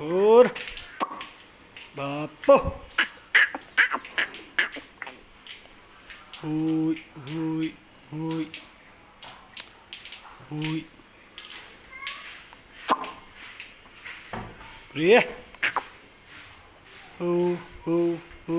អូនបាទពុះហួយហួយហួយហួយព្រាអូអូអូ